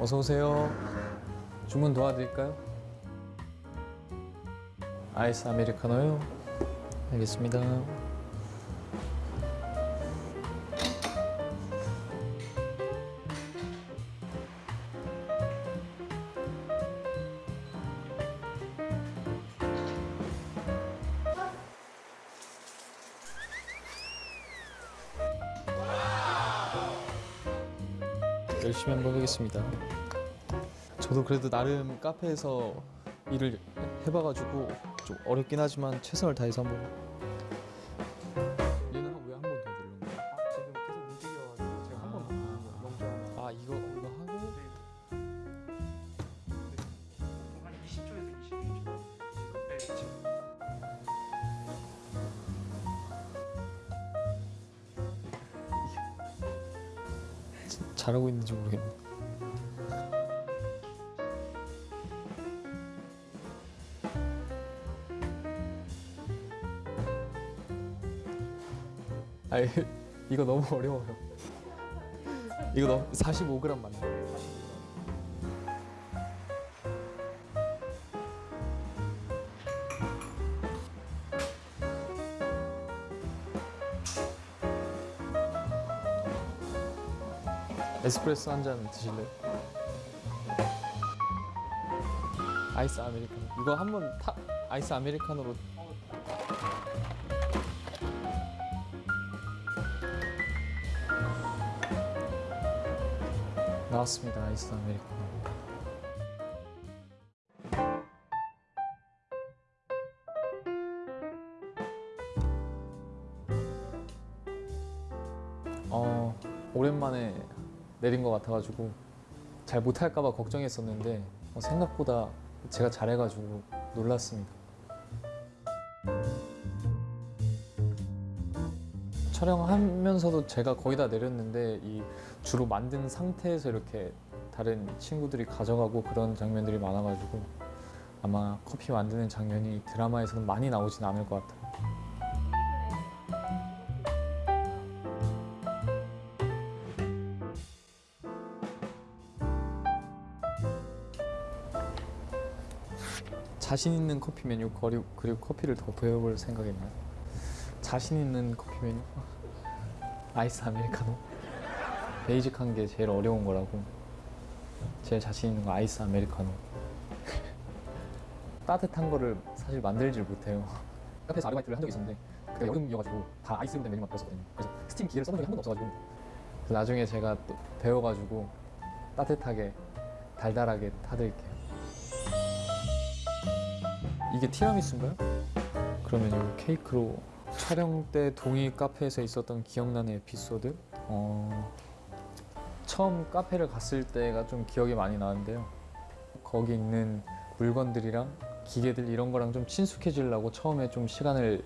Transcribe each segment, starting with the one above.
어서 오세요. 주문 도와드릴까요? 아이스 아메리카노요. 알겠습니다. 열심히 한번 해보겠습니다. 저도 그래도 나름 카페에서 일을 해봐가지고 좀 어렵긴 하지만 최선을 다해서 한번. 얘는 왜 한 번 더 누른 거야? 지금 계속 움직여가지고 제가 한 번 더 누른 거예요. 영장. 아 이거 이거 하고 보통 한 20초에서 22초. 네, 지금 잘하고 있는지 모르겠네. 아이 이거 너무 어려워요. 이거 너무 45g 맞나? 에스프레소 한 잔 드실래요? 아이스 아메리카노 이거 한번 타 아이스 아메리카노로 나왔습니다 아이스 아메리카노 어 오랜만에 내린 것 같아가지고 잘 못할까봐 걱정했었는데 어, 생각보다 제가 잘해가지고 놀랐습니다. 촬영하면서도 제가 거의 다 내렸는데 이 주로 만든 상태에서 이렇게 다른 친구들이 가져가고 그런 장면들이 많아가지고 아마 커피 만드는 장면이 드라마에서는 많이 나오진 않을 것 같아요. 자신 있는 커피 메뉴 그리고, 그리고 커피를 더 배워볼 생각이나요? 자신 있는 커피 메뉴? 아이스 아메리카노? basic한 게 제일 어려운 거라고. 제일 자신 있는 거 아이스 아메리카노. 따뜻한 거를 사실 만들질 못해요. 카페에서 아르바이트를 한 적이 있었는데 그때 여름이어가지고 다 아이스로 된 메뉴만 배웠었거든요. 그래서 스팀 기계를 써본 적이 한 번도 없어가지고. 나중에 제가 또 배워가지고 따뜻하게 달달하게 타드릴게요. 이게 티라미수인가요? 그러면 이거 케이크로 촬영 때 동이 카페에서 있었던 기억나는 에피소드? 어... 처음 카페를 갔을 때가 좀 기억이 많이 나는데요. 거기 있는 물건들이랑 기계들 이런 거랑 좀 친숙해지려고 처음에 좀 시간을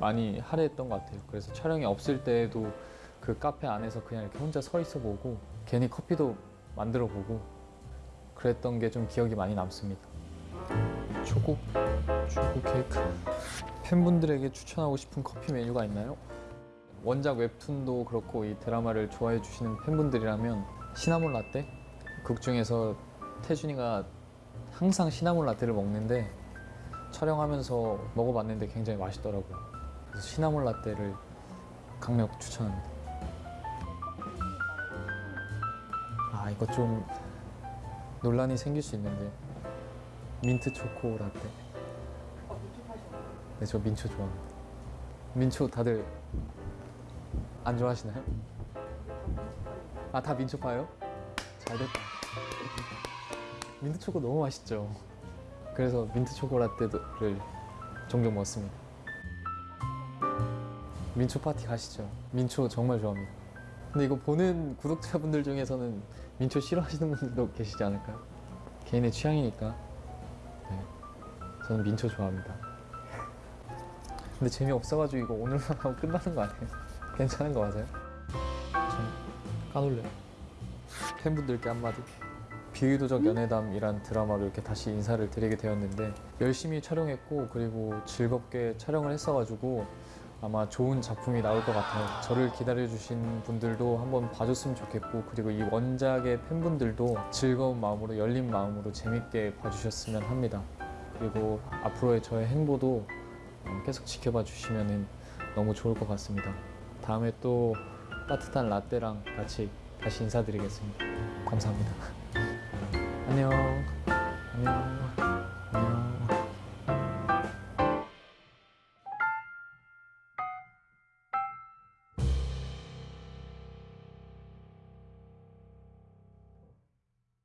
많이 할애했던 것 같아요. 그래서 촬영이 없을 때에도 그 카페 안에서 그냥 이렇게 혼자 서 있어 보고 괜히 커피도 만들어 보고 그랬던 게 좀 기억이 많이 남습니다. 초코 초코 케이크 팬분들에게 추천하고 싶은 커피 메뉴가 있나요? 원작 웹툰도 그렇고 이 드라마를 좋아해 주시는 팬분들이라면 시나몬 라떼? 극 중에서 태준이가 항상 시나몬 라떼를 먹는데 촬영하면서 먹어봤는데 굉장히 맛있더라고요 그래서 시나몬 라떼를 강력 추천합니다 아 이거 좀 논란이 생길 수 있는데 민트 초코 라떼 네, 저 민초 좋아합니다. 민초 다들 안 좋아하시나요? 아, 다 민초 파요? 잘 됐다. 민트 초코 너무 맛있죠. 그래서 민트 초코 라떼를 종종 먹습니다. 민초 파티 가시죠. 민초 정말 좋아합니다. 근데 이거 보는 구독자분들 중에서는 민초 싫어하시는 분들도 계시지 않을까요? 개인의 취향이니까. 네. 저는 민초 좋아합니다. 근데 재미없어가지고 이거 오늘만 하고 끝나는 거 아니에요? 괜찮은 거 맞아요? 전 까놀래요 팬분들께 한마디 비의도적 연애담이란 드라마로 이렇게 다시 인사를 드리게 되었는데 열심히 촬영했고 그리고 즐겁게 촬영을 했어가지고 아마 좋은 작품이 나올 것 같아요. 저를 기다려주신 분들도 한번 봐줬으면 좋겠고 그리고 이 원작의 팬분들도 즐거운 마음으로 열린 마음으로 재밌게 봐주셨으면 합니다. 그리고 앞으로의 저의 행보도 어, 계속 지켜봐 주시면 너무 좋을 것 같습니다. 다음에 또 따뜻한 라떼랑 같이 다시 인사드리겠습니다. 감사합니다. 안녕. 안녕.